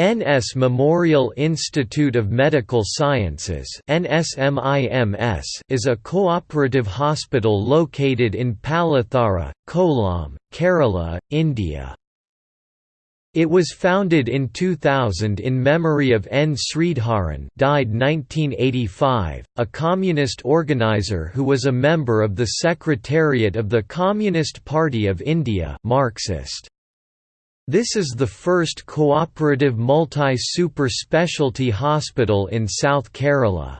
NS Memorial Institute of Medical Sciences NSMIMS is a cooperative hospital located in Palathara, Kollam, Kerala, India. It was founded in 2000 in memory of N. Sridharan died 1985, a communist organizer who was a member of the Secretariat of the Communist Party of India Marxist. This is the first cooperative multi-super specialty hospital in South Kerala.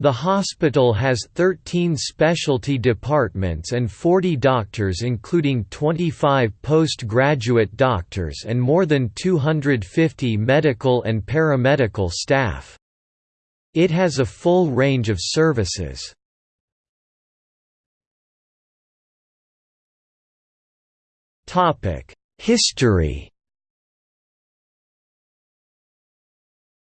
The hospital has 13 specialty departments and 40 doctors including 25 postgraduate doctors and more than 250 medical and paramedical staff. It has a full range of services. Topic History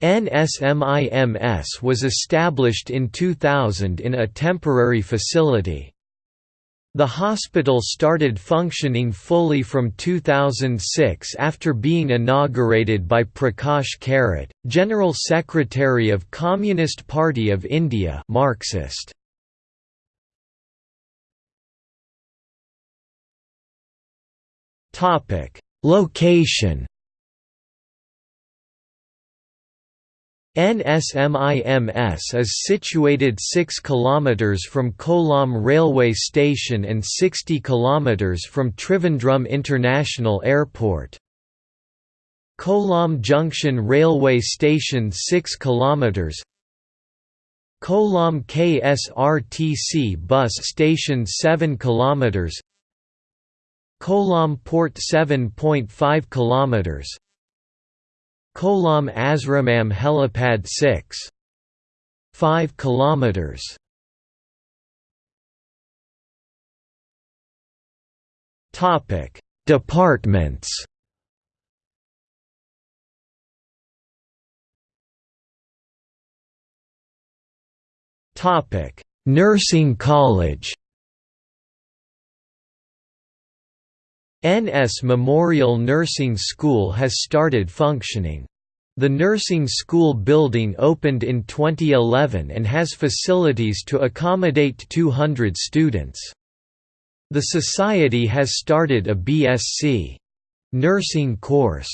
NSMIMS was established in 2000 in a temporary facility. The hospital started functioning fully from 2006 after being inaugurated by Prakash Karat, General Secretary of Communist Party of India Marxist. Topic: Location. NSMIMS is situated 6 km from Kollam railway station and 60 km from Trivandrum International Airport. Kollam Junction railway station 6 km Kollam KSRTC bus station 7 km Kollam Port 7.5 km Kollam Asramam helipad 6 5 km Topic Departments. Topic Nursing College NS Memorial Nursing School has started functioning. The nursing school building opened in 2011 and has facilities to accommodate 200 students. The society has started a BSc nursing course.